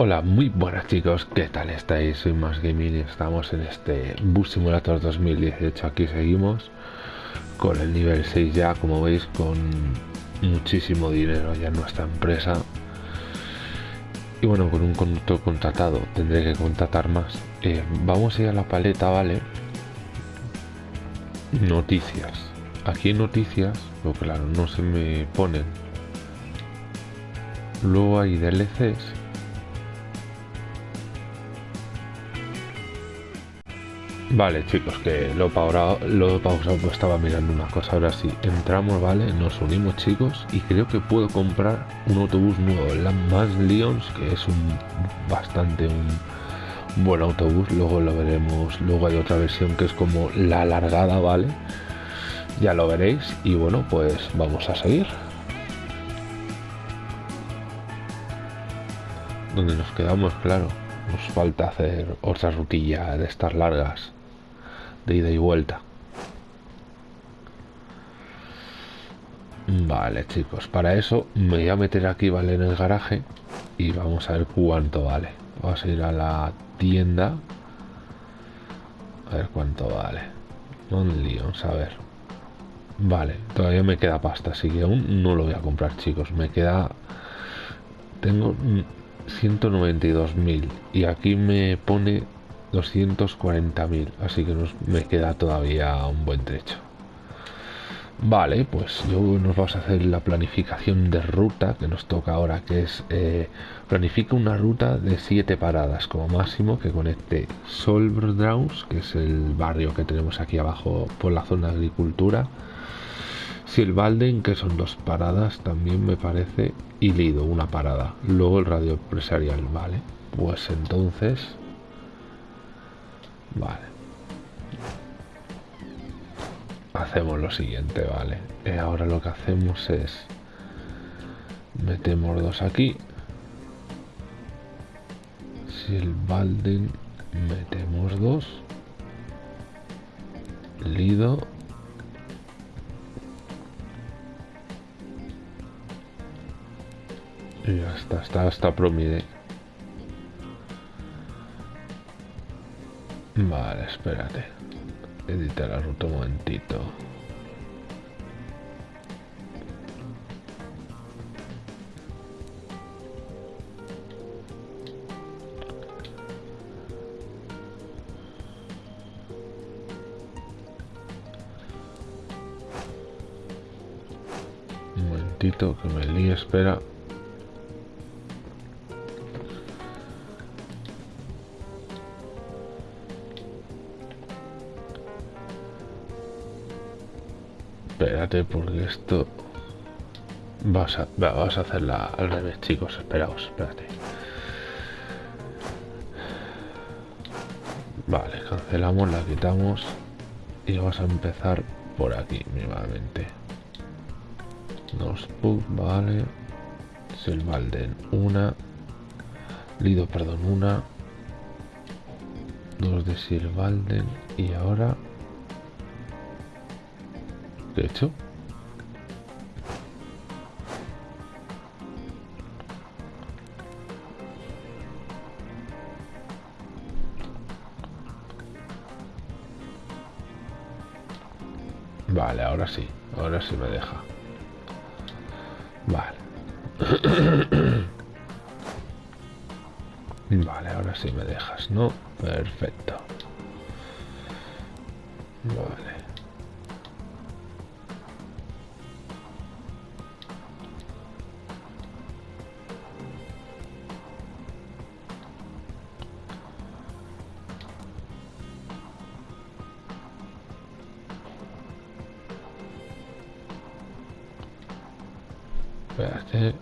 Hola, muy buenas chicos, ¿qué tal estáis? Soy Más Gaming y estamos en este Bus Simulator 2018. Aquí seguimos con el nivel 6 ya, como veis, con muchísimo dinero ya en nuestra empresa. Y bueno, con un conductor contratado, tendré que contratar más. Eh, vamos a ir a la paleta, ¿vale? Noticias. Aquí noticias, pero claro, no se me ponen. Luego hay DLCs Vale, chicos, que lo pausado, lo pausado, estaba mirando una cosa. Ahora sí, entramos, ¿vale? Nos unimos, chicos, y creo que puedo comprar un autobús nuevo, la Más Lions, que es un bastante un buen autobús. Luego lo veremos. Luego hay otra versión que es como la alargada, ¿vale? Ya lo veréis. Y bueno, pues vamos a seguir. Donde nos quedamos, claro. Nos falta hacer otra rutilla de estas largas de ida y vuelta. Vale, chicos, para eso me voy a meter aquí, vale, en el garaje y vamos a ver cuánto vale. Vamos a ir a la tienda. A ver cuánto vale. Un lío, a ver. Vale, todavía me queda pasta, así que aún no lo voy a comprar, chicos. Me queda... Tengo 192.000 y aquí me pone 240.000, así que nos, me queda todavía un buen trecho. Vale, pues yo nos vamos a hacer la planificación de ruta que nos toca ahora, que es eh, planifica una ruta de 7 paradas como máximo que conecte Solbraus, que es el barrio que tenemos aquí abajo por la zona de agricultura, Silvalden, que son dos paradas también me parece, y Lido, una parada. Luego el radio empresarial, vale. Pues entonces Vale. Hacemos lo siguiente, vale. Eh, ahora lo que hacemos es... Metemos dos aquí. Si el balden metemos dos. Lido. Y está, está, está promide. Vale, espérate. Editar la ruta un momentito. Un momentito que me líe, espera. Porque esto vas a, vas a hacerla al revés chicos esperaos espérate. Vale cancelamos la quitamos y vamos a empezar por aquí dos pub vale. Silvalden una. Lido perdón una. Dos de Silvalden y ahora hecho. Vale, ahora sí. Ahora sí me deja. Vale. vale, ahora sí me dejas, ¿no? Perfecto. Espérate.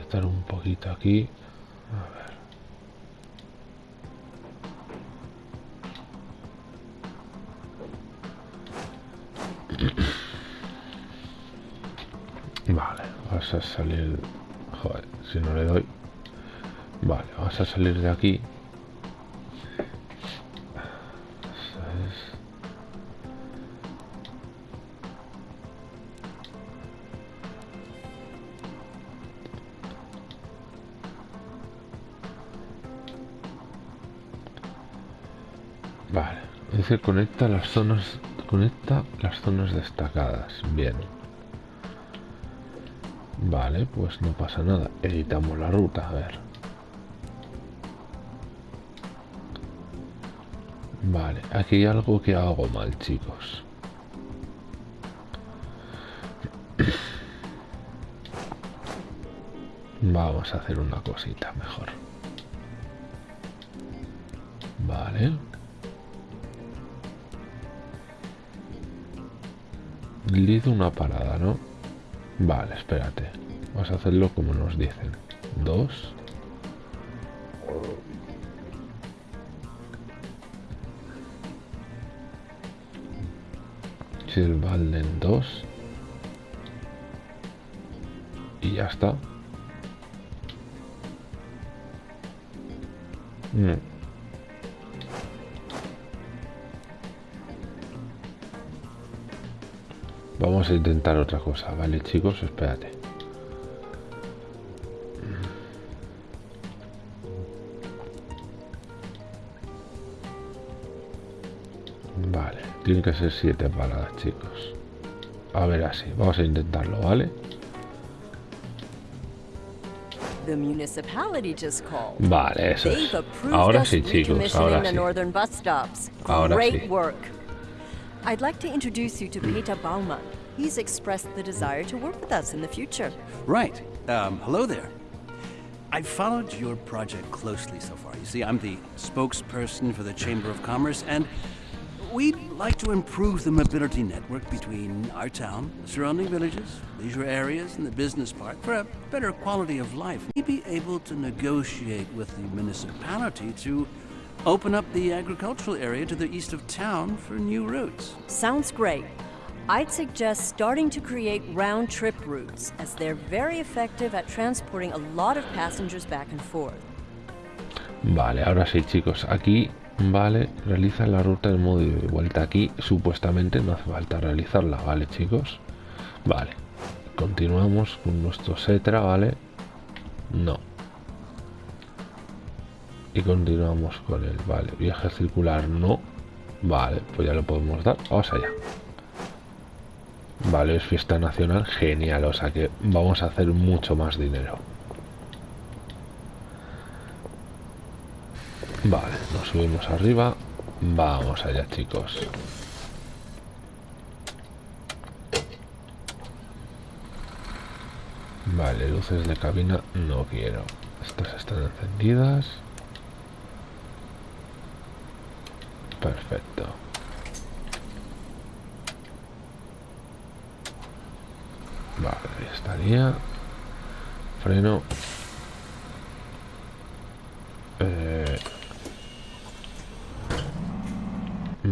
estar un poquito aquí. Vale, vas a salir... Joder, si no le doy... Vamos a salir de aquí. Vale, es decir, conecta las zonas conecta las zonas destacadas. Bien. Vale, pues no pasa nada. Editamos la ruta, a ver. Vale, aquí hay algo que hago mal, chicos. Vamos a hacer una cosita mejor. Vale. Lead una parada, ¿no? Vale, espérate. Vamos a hacerlo como nos dicen. Dos. Silvalden dos. Y ya está. Mm. Vamos a intentar otra cosa, ¿vale chicos? Espérate. Vale, tiene que ser siete paradas, chicos. A ver así, vamos a intentarlo, ¿vale? The municipality just called. Vale, eso es. approved Ahora sí, chicos, ahora the sí. northern bus stops. Ahora Great sí. work. I'd like to introduce you to Peter Baumann. He's expressed the desire to work with us in the future. Right. Um, hello there. I've followed your project closely so far. You see, I'm the spokesperson for the Chamber of Commerce, and we'd like to improve the mobility network between our town, the surrounding villages, leisure areas, and the business park for a better quality of life. We'd be able to negotiate with the municipality to open up the agricultural area to the east of town for new routes. Sounds great. I'd suggest starting to create round trip routes, as they're very effective at transporting a lot of passengers back and forth. Vale, ahora sí, chicos. Aquí, vale, realiza la ruta de modo y vuelta. Aquí, supuestamente, no hace falta realizarla, ¿vale, chicos? Vale. Continuamos con nuestro Setra, ¿vale? No. Y continuamos con el, vale. Viaje circular, no. Vale, pues ya lo podemos dar. Vamos allá. Vale, es fiesta nacional, genial. O sea que vamos a hacer mucho más dinero. Vale, nos subimos arriba. Vamos allá, chicos. Vale, luces de cabina no quiero. Estas están encendidas. Perfecto. Vale, ahí estaría. Freno. Eh,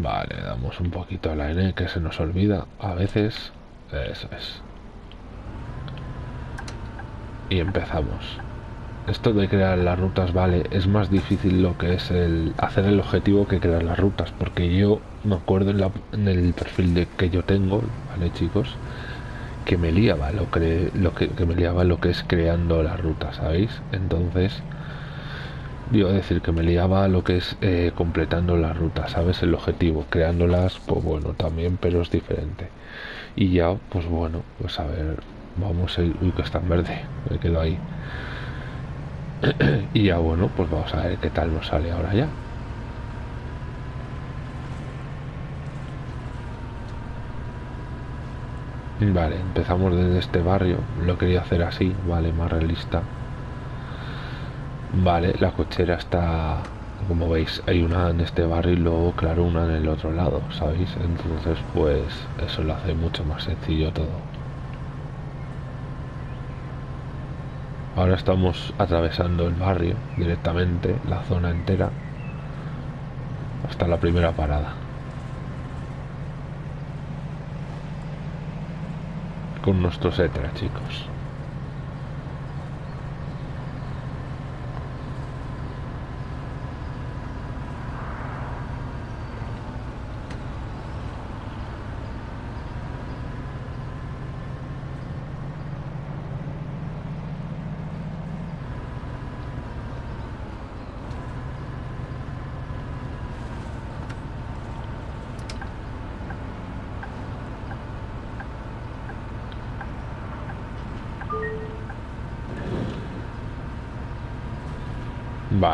Vale, damos un poquito a la N que se nos olvida a veces. Eso es. Y empezamos. Esto de crear las rutas, vale, es más difícil lo que es el hacer el objetivo que crear las rutas, porque yo me acuerdo en, el perfil de que yo tengo, vale chicos, que me liaba lo que, lo que, que me liaba lo que es creando las rutas, ¿sabéis? Entonces, Digo, decir que me liaba lo que es eh, completando las rutas, ¿sabes? El objetivo, creándolas, pues bueno, también, pero es diferente. Y ya, pues bueno, pues a ver, vamos ir, uy, que está en verde, me quedo ahí. y ya, bueno, pues vamos a ver qué tal nos sale ahora ya. Vale, empezamos desde este barrio, lo quería hacer así, vale, más realista. Vale, la cochera está, como veis, hay una en este barrio y luego, claro, una en el otro lado, ¿sabéis? Entonces, pues eso lo hace mucho más sencillo todo. Ahora estamos atravesando el barrio directamente, la zona entera, hasta la primera parada. Con nuestros Etra, chicos.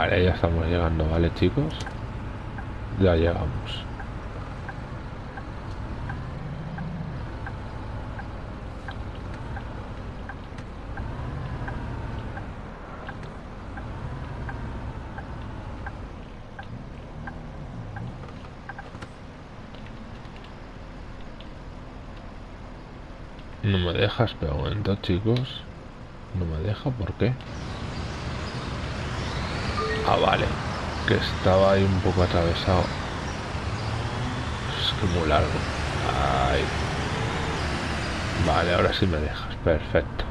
Vale, ya estamos llegando, ¿vale, chicos? Ya llegamos. No me dejas, pero momento, chicos. No me deja, ¿por qué? Ah, vale. Que estaba ahí un poco atravesado. Es que muy largo. Ay. Vale, ahora sí me dejas. Perfecto.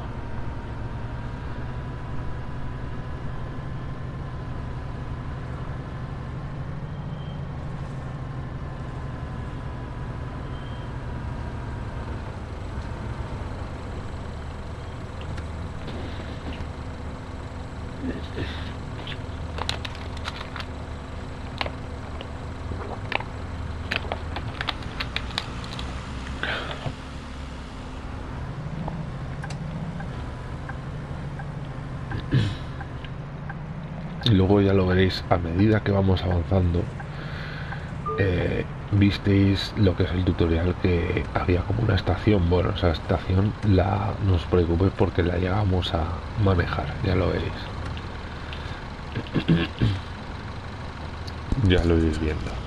y a medida que vamos avanzando eh, visteis lo que es el tutorial que había como una estación. Bueno esa estación la no os preocupéis porque la llegamos a manejar ya lo veréis. Ya lo iréis viendo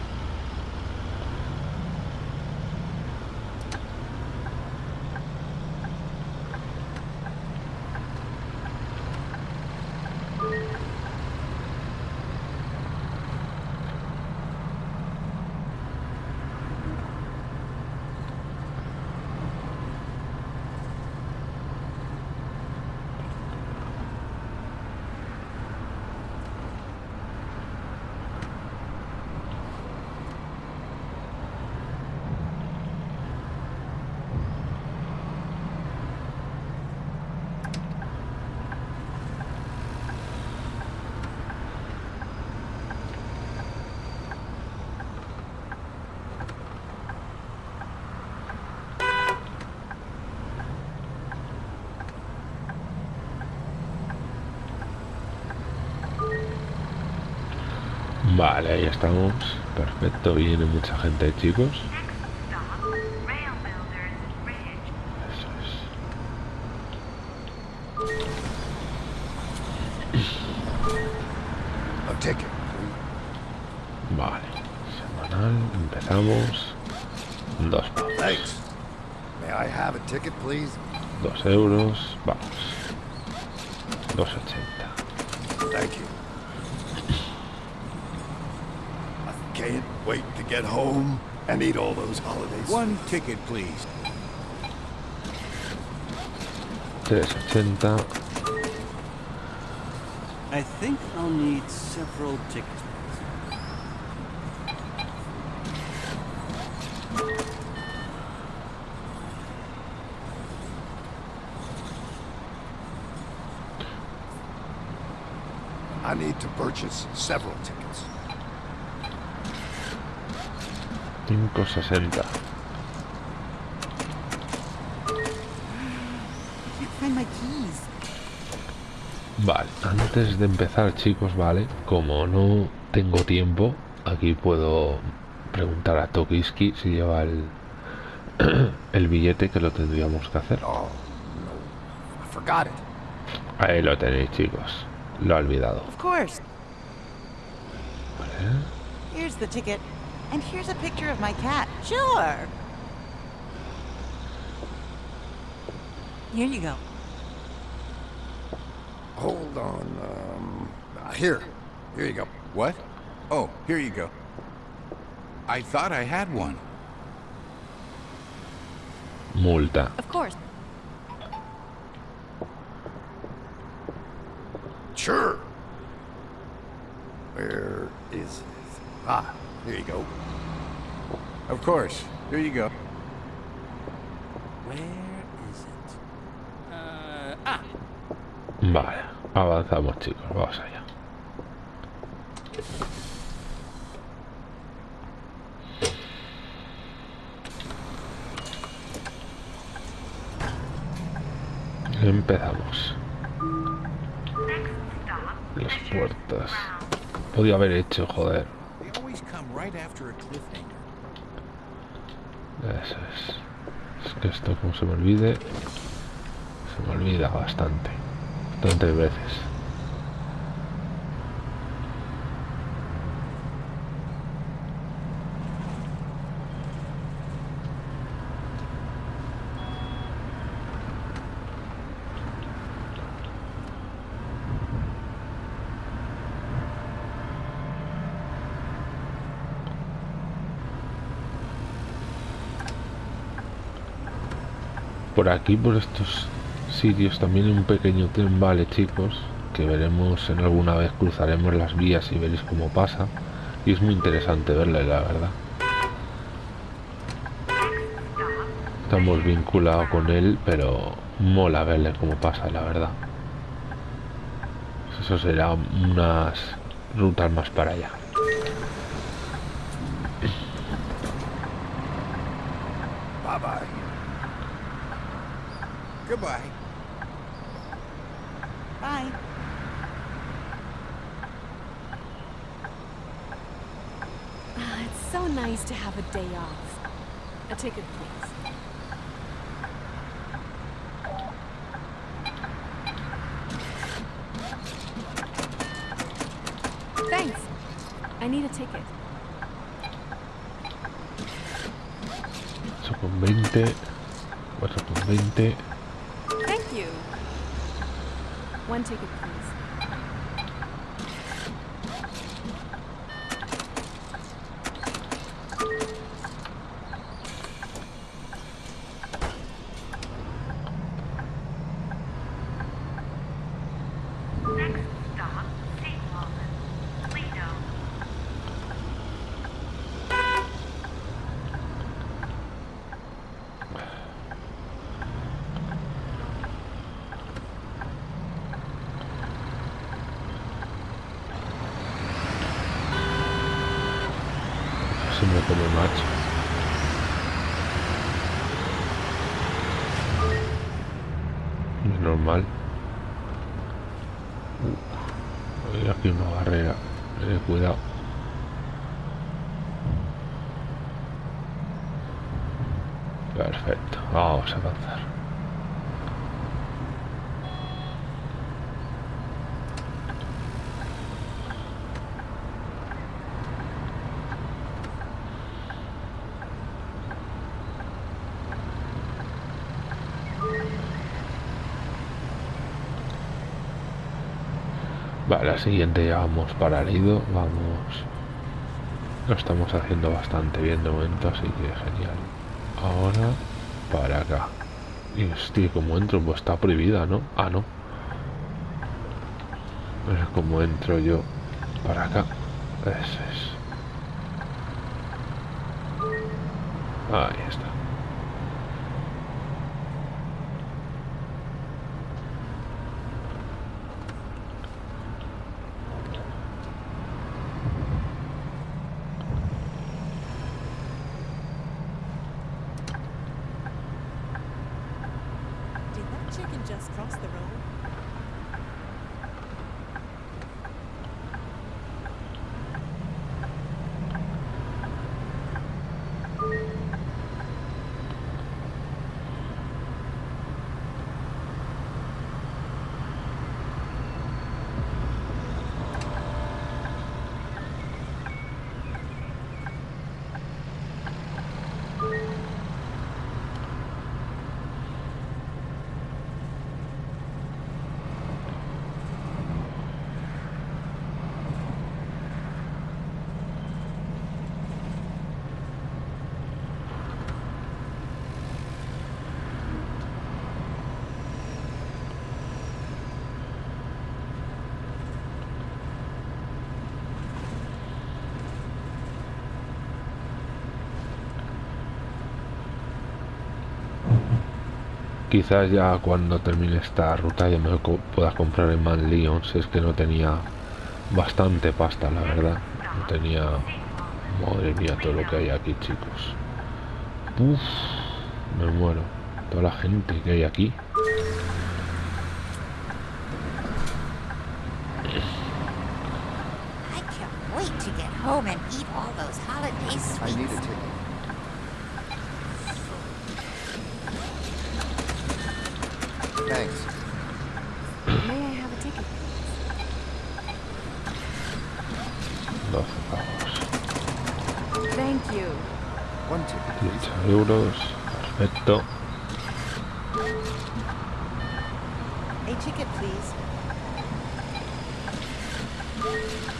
Vale, ahí estamos. Perfecto, viene mucha gente, chicos. Vale. Semanal, empezamos. Dos pavos. Thanks. May I have a ticket, please? Dos euros. One ticket, please. There's attend that. I think I'll need several tickets. I need to purchase several tickets. 560 Vale, antes de empezar chicos, vale, como no tengo tiempo, aquí puedo preguntar a Tokiski si lleva el, el billete que lo tendríamos que hacer. Oh, no. I forgot it. Ahí lo tenéis chicos, lo ha olvidado. Of course. Vale. Here's the ticket. And here's a picture of my cat. Sure. Here you go. Hold on. Um, uh, here. Here you go. What? Oh, here you go. I thought I had one. Multa. Of course. Sure. Where is it? Ah, here you go. Of course. Here you go. Where is it? Uh, ah, Vale, avanzamos chicos, vamos allá. Empezamos. las puertas. Podía haber hecho, joder. Eso es. Es que esto, como se me olvide, se me olvida bastante. Bastantes veces. Por aquí, por estos sitios, también un pequeño tren, vale, chicos, que veremos en alguna vez, cruzaremos las vías y veréis cómo pasa. Y es muy interesante verle, la verdad. Estamos vinculados con él, pero mola verle cómo pasa, la verdad. Eso será unas rutas más para allá. So nice to have a day off. A ticket, please. Thanks. I need a ticket. 8 con 20, 4 con 20. Thank you. One ticket, please. Vale, la siguiente ya vamos para Lido. Vamos. Lo estamos haciendo bastante bien de momento, así que genial. Ahora para acá. Y hostia, como entro, pues está prohibida, ¿no? Ah, no. Es como entro yo para acá. Eso es. Ahí está. Quizás ya cuando termine esta ruta ya me pueda comprar el Man si es que no tenía bastante pasta, la verdad. No tenía... Madre mía, todo lo que hay aquí, chicos. Uf, me muero. Toda la gente que hay aquí. home and eat all those holiday sweets. I need a ticket. Thanks. May I have a ticket? 12 pavos. Thank you. One ticket. 18 euros. Perfecto. A ticket, please. Con 20.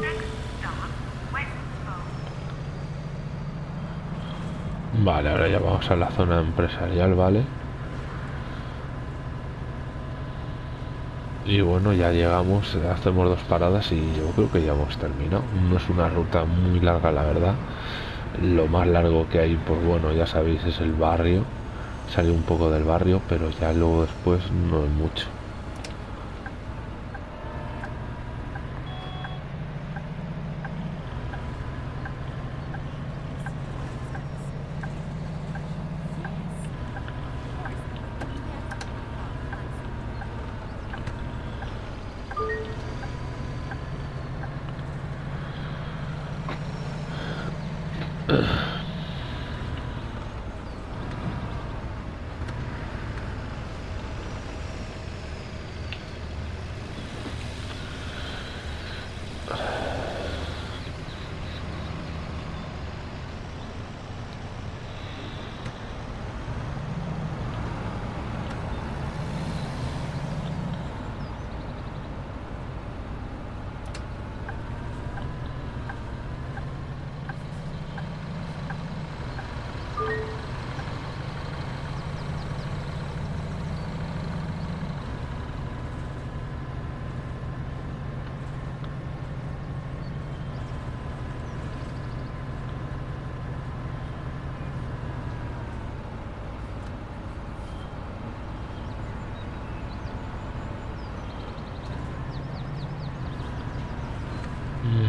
Next stop, Westbow. Vale, ahora ya a la zona empresarial, ¿vale? Y bueno, ya llegamos, hacemos dos paradas y yo creo que ya hemos terminado. No es una ruta muy larga, la verdad. Lo más largo que hay, pues bueno, ya sabéis, es el barrio. Sale un poco del barrio, pero ya luego después no es mucho.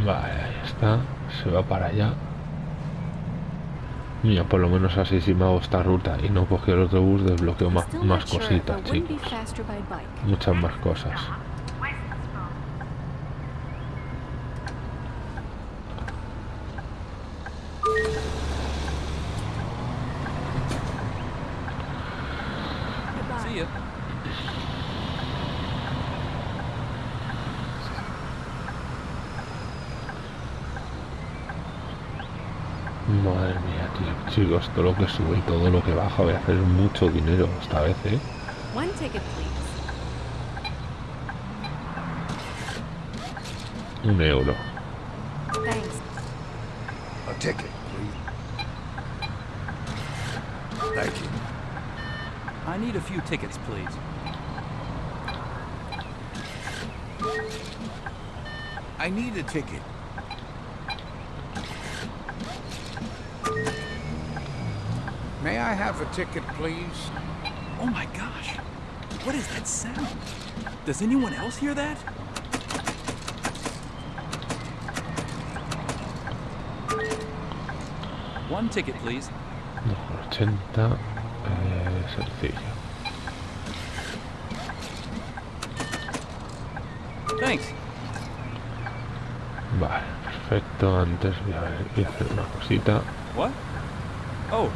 Vale, ahí está. Se va para allá. Mira, por lo menos así si me hago esta ruta y no cogí el autobús, desbloqueo más, más cositas, chicos. Muchas más cosas. Stop, Westbow. Goodbye. See ya. Madre mía, tío. Chicos, todo lo que sube y todo lo que baja, voy a hacer mucho dinero esta vez, ¿eh? One ticket. Un euro. Thanks. A ticket, please. Thank you. I need a few tickets, please. I need a ticket. I have a ticket, please? Oh my gosh. What is that sound? Does anyone else hear that? One ticket, please. 2,80. Eh, sencillo. Thanks. Vale, perfecto. Antes voy a, ver, voy a hacer una cosita. What? Oh,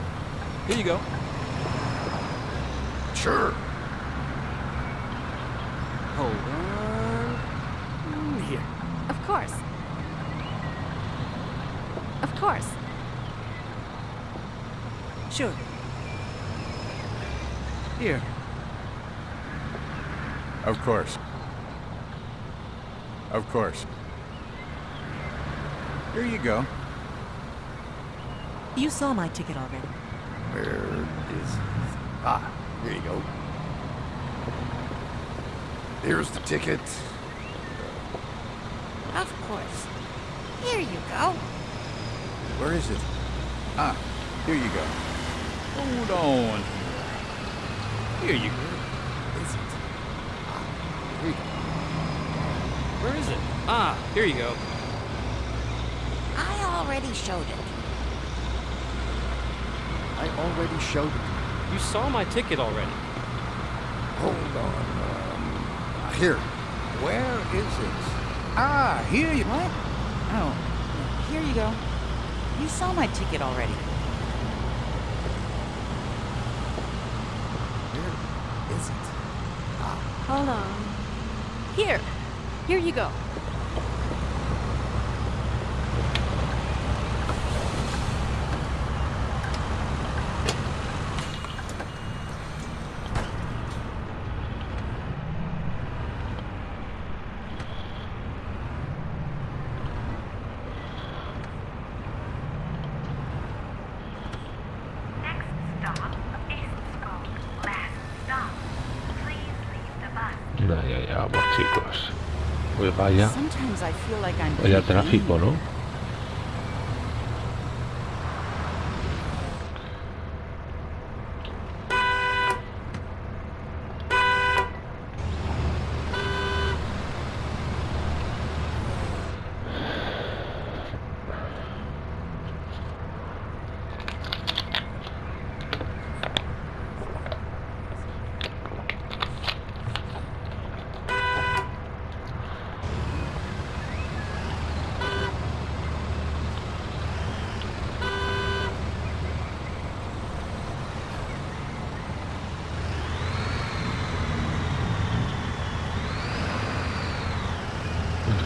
here you go. Sure. Hold on. Mm, Here. Of course. Of course. Sure. Here. Of course. Of course. Here you go. You saw my ticket already. Where is... It? Ah, here you go. Here's the ticket. Of course. Here you go. Where is it? Ah, here you go. Hold on. Here you go. Is it? Ah, here you go. Where is it? Ah, here you go. I already showed it. I already showed it. You saw my ticket already. Hold on. Um, here. Where is it? Ah, here you. What? Oh, here you go. You saw my ticket already. Where is it? Ah. Hold on. Here. Here you go. Vaya. Vaya tráfico. ¿no?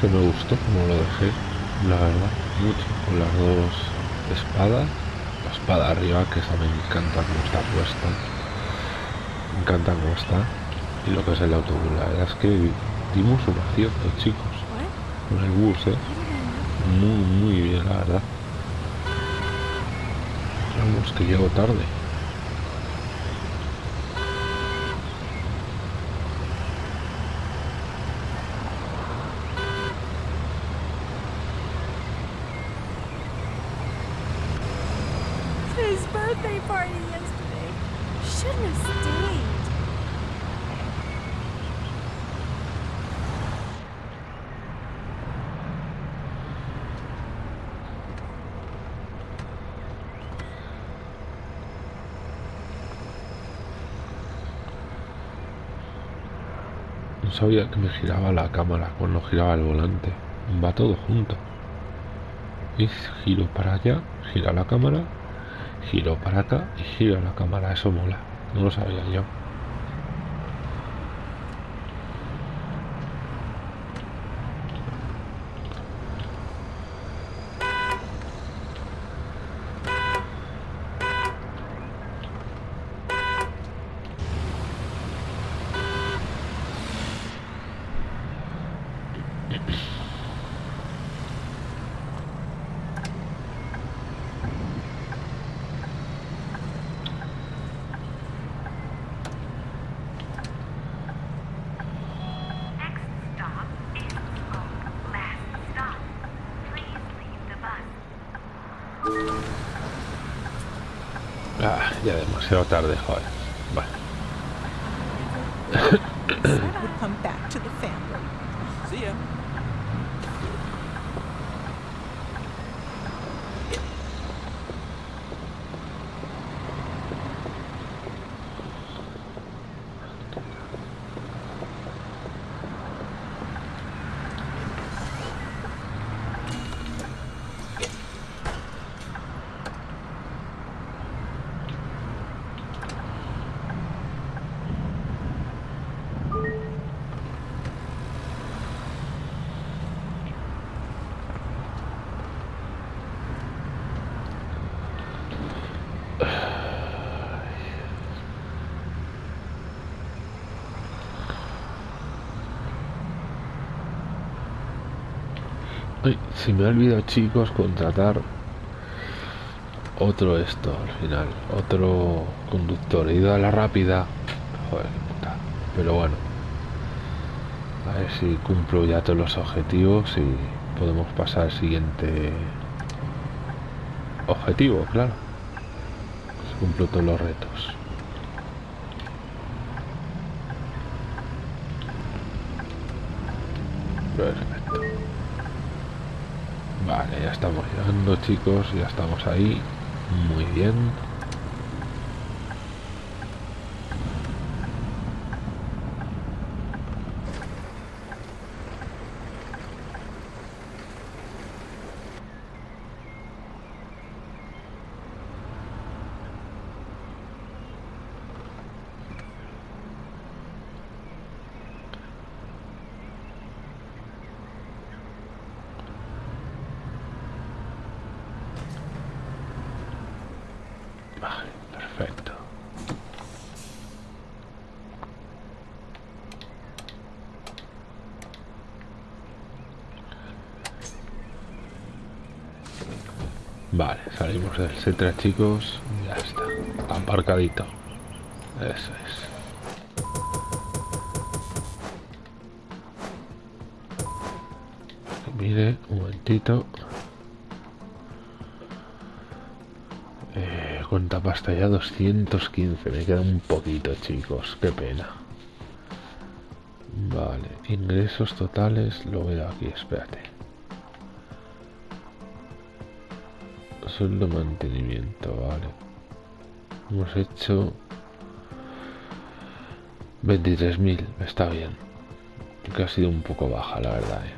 Me gustó como lo dejé, la verdad, mucho. Con las dos espadas. La espada arriba, que esa me encanta cómo está puesta. Me encanta cómo está. Y lo que es el autobús. La verdad es que dimos un acierto, chicos. Con el bus, ¿eh? Muy, muy bien, la verdad. Vamos, que llego tarde. Sabía que me giraba la cámara cuando giraba el volante. Va todo junto. Y giro para allá, gira la cámara, giro para acá y gira la cámara. Eso mola. No lo sabía yo. Ah, ya demasiado tarde, joder. Vale. se me ha olvidado, chicos, contratar otro esto al final. Otro conductor. He ido a la rápida. Joder, puta. Pero bueno. A ver si cumplo ya todos los objetivos y podemos pasar al siguiente objetivo, claro. Si cumplo todos los retos. Llegando, chicos. Ya estamos ahí. Muy bien. Vale, perfecto. Vale, salimos del Cetra, chicos. Ya está. Aparcadito. Eso es. Mire, un momentito. Eh, cuenta pasta ya 215. Me queda un poquito, chicos. Qué pena. Vale, ingresos totales. Lo veo aquí, espérate. Sueldo mantenimiento, vale. Hemos hecho 23.000. Está bien. Que ha sido un poco baja, la verdad. eh.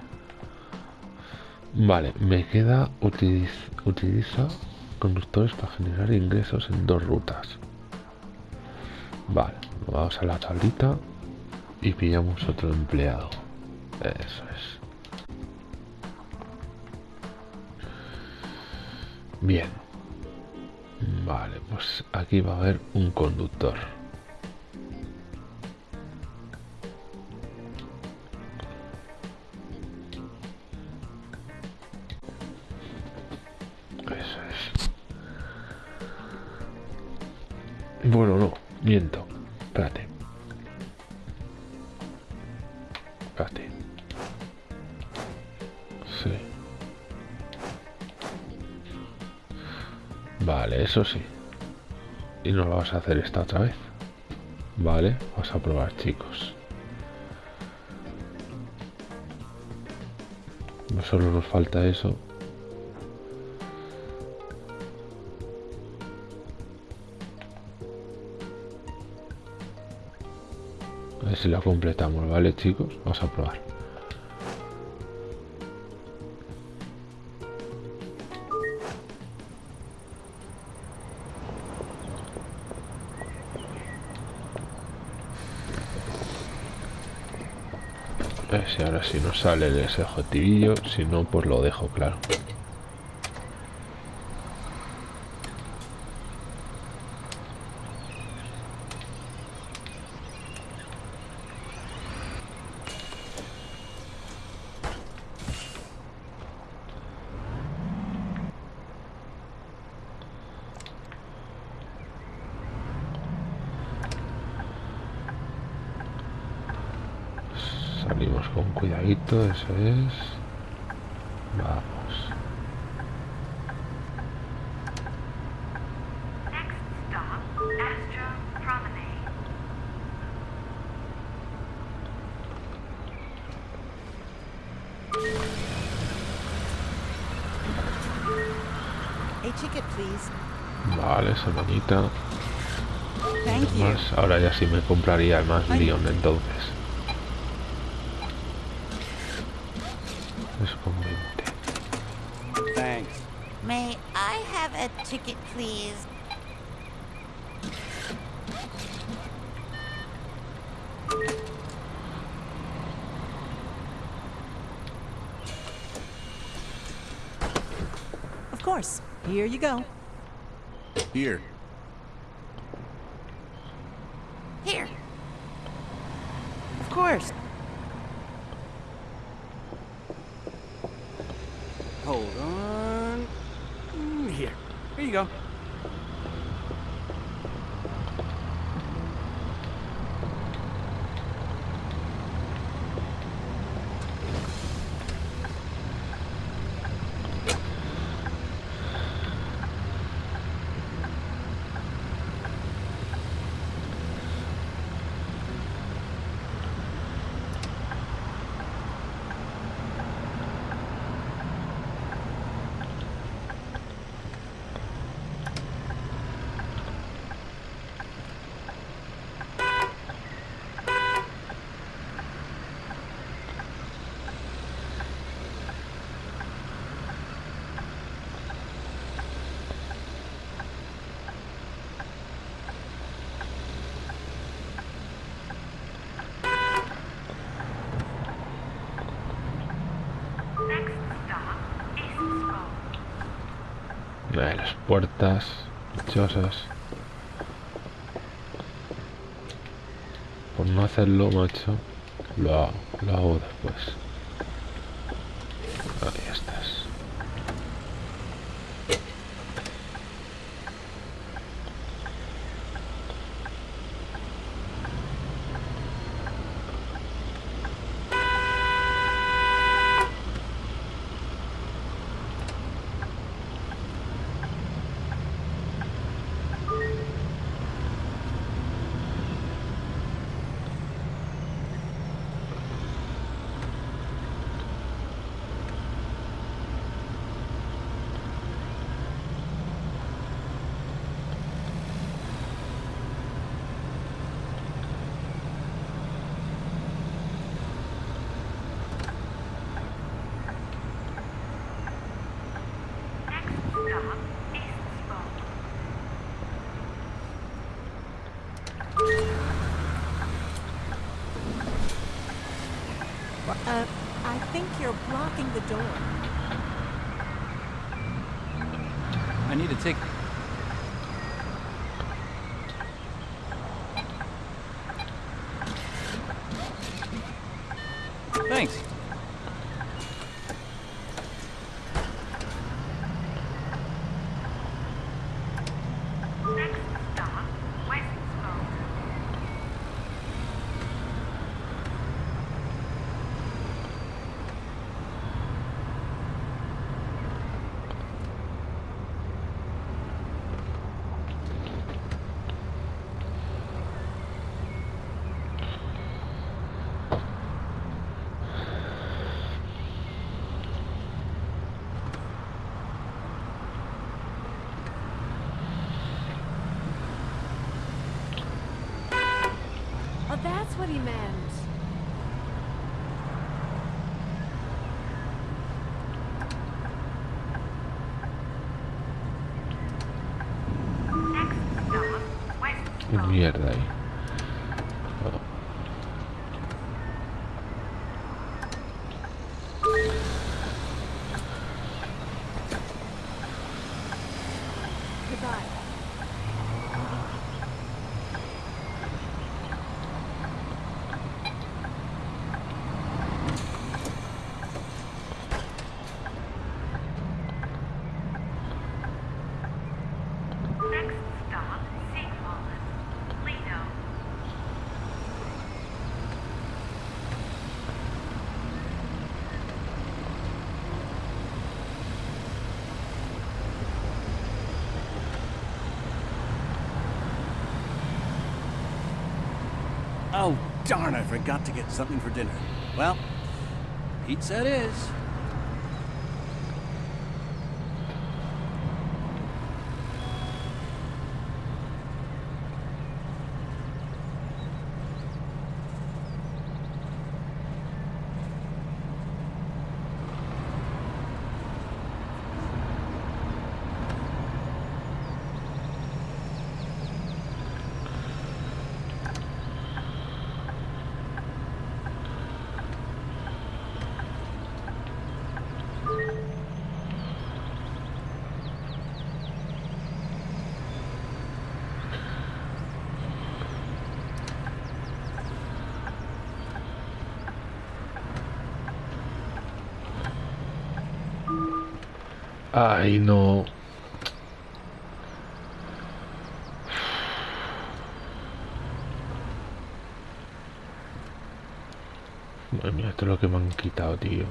Vale, me queda utiliz utiliza conductores para generar ingresos en dos rutas. Vale, vamos a la tablita y pillamos otro empleado. Eso es. Bien. Vale, pues aquí va a haber un conductor. Eso sí. Y no lo vas a hacer esta otra vez. Vale, vamos a probar, chicos. No solo nos falta eso. A ver si lo completamos, ¿vale, chicos? Vamos a probar. Si nos sale ese objetivillo, si no, pues lo dejo claro. Salimos con cuidadito, eso es. Vamos. Vale, semanita. Ahora ya sí me compraría el más. Leon entonces. Puertas dichosas. Por no hacerlo, macho, lo hago, lo hago después. Door. I need a ticket. Thanks. Next stop, West Spoke. Oh, that's what he meant. Next stop, West forgot to get something for dinner. Well, pizza it is. Ay, no. Madre mía, esto es lo que me han quitado, tío.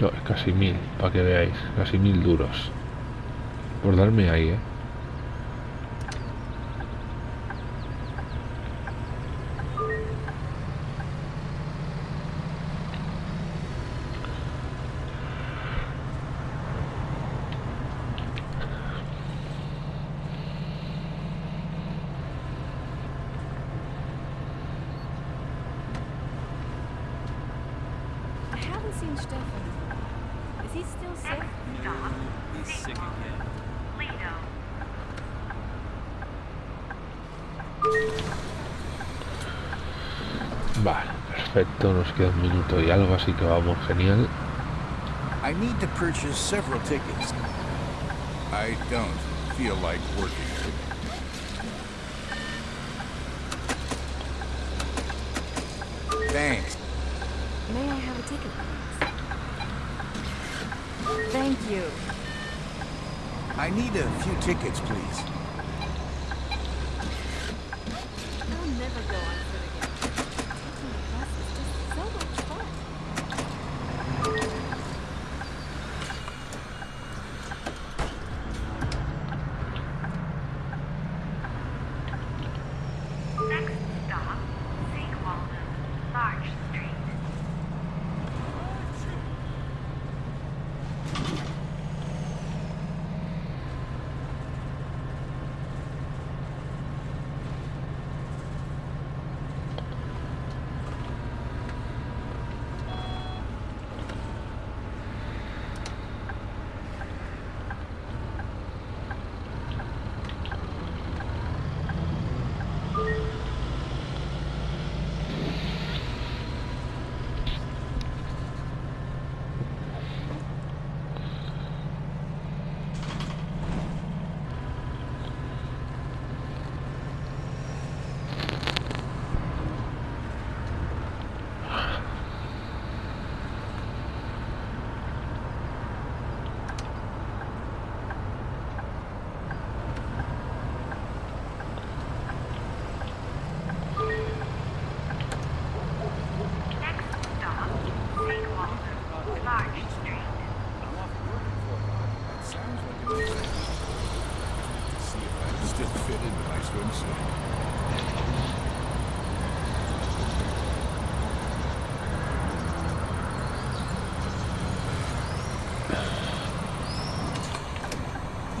No, es casi mil, para que veáis. Casi mil duros. Por darme ahí, eh. Queda un minuto y algo, así que vamos genial. I need to purchase several tickets. I don't feel like working. Thanks. May I have a ticket, please? Thank you. I need a few tickets, please. I'll never go on foot again. Taking the bus is just so much fun. Next stop, St. Walden, Larch Street. Next stop, St. Walden, Larch Street. That sounds like a nice To see if I still fit I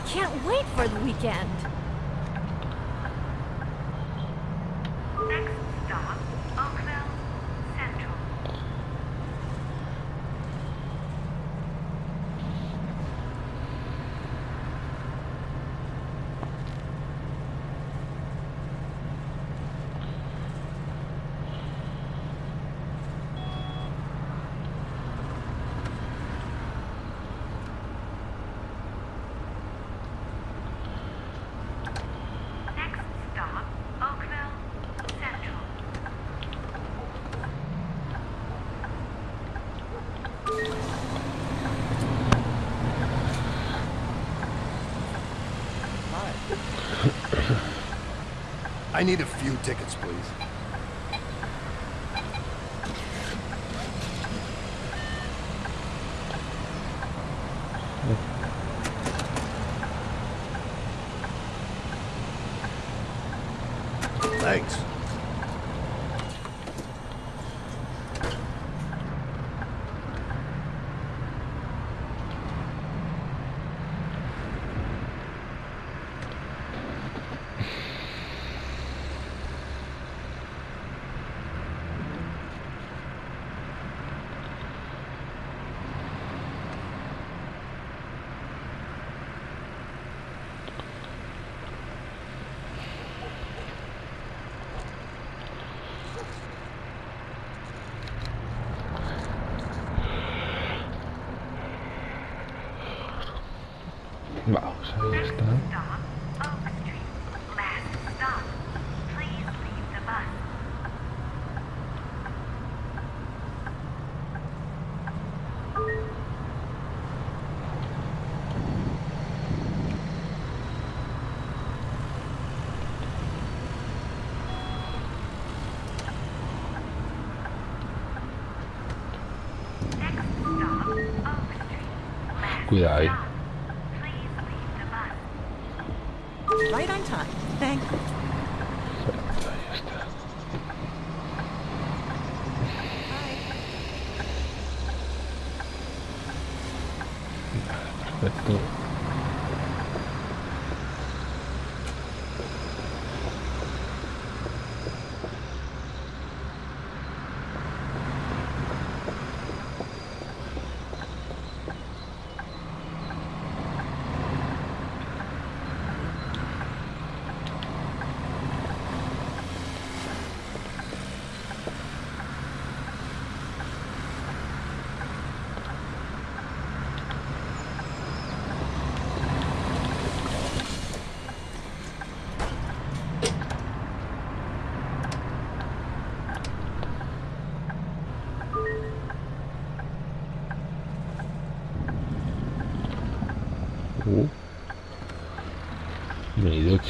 can't wait for the weekend. Next stop, Oakville Central. Next stop, Oakville Central. I need a few tickets, please. Oak Street. Last Cuidado ahí.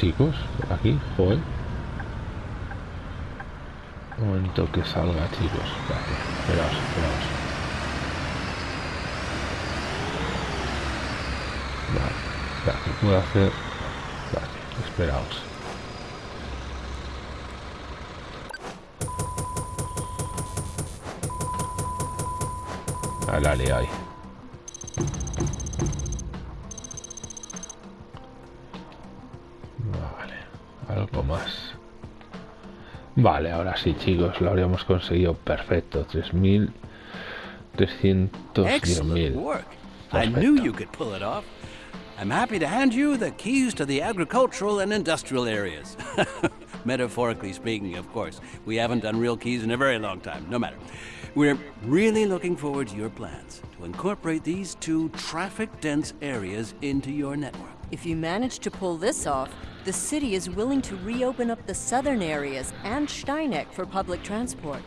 Chicos, aquí, joder. Un momento que salga, chicos. Espérate, esperaos, esperaos. Vale, espera, ¿qué puedo hacer? Vale, esperaos. Dale, ahí. Vale, ahora sí, chicos, lo habríamos conseguido perfecto. 3.310.000. work. I knew you could pull it off. I'm happy to hand you the keys to the agricultural and industrial areas. Metaphorically speaking, of course. We haven't done real keys in a very long time. No matter. We're really looking forward to your plans to incorporate these two traffic dense areas into your network. If you manage to pull this off, the city is willing to reopen up the southern areas and Steineck for public transport.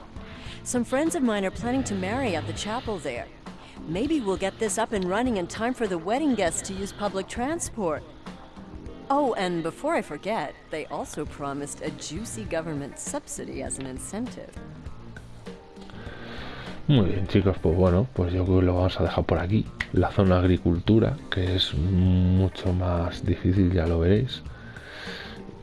Some friends of mine are planning to marry at the chapel there. Maybe we'll get this up and running in time for the wedding guests to use public transport. Oh, and before I forget, they also promised a juicy government subsidy as an incentive. Muy bien, chicos, pues bueno, pues yo creo que lo vamos a dejar por aquí. La zona agricultura, que es mucho más difícil, ya lo veréis.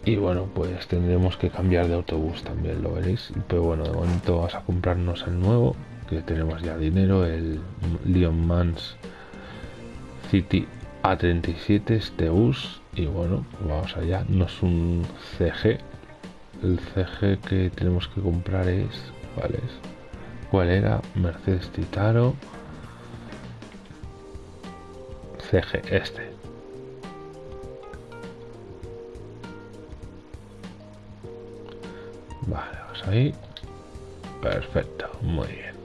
Y bueno, pues tendremos que cambiar de autobús también, lo veréis. Pero bueno, de momento vamos a comprarnos el nuevo, que tenemos ya dinero, el Leon Mans City A37, este bus. Y bueno, pues vamos allá. No es un CG. El CG que tenemos que comprar es, ¿cuál es? ¿Cuál era? Mercedes Titaro. CG, este. Vale, vamos ahí. Perfecto, muy bien.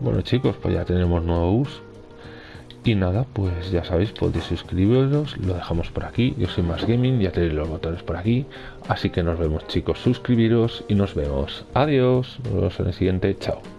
Bueno chicos, pues ya tenemos nuevo bus. Y nada, pues ya sabéis, podéis suscribiros, lo dejamos por aquí. Yo soy Más Gaming, ya tenéis los botones por aquí. Así que nos vemos chicos, suscribiros y nos vemos. Adiós, nos vemos en el siguiente, chao.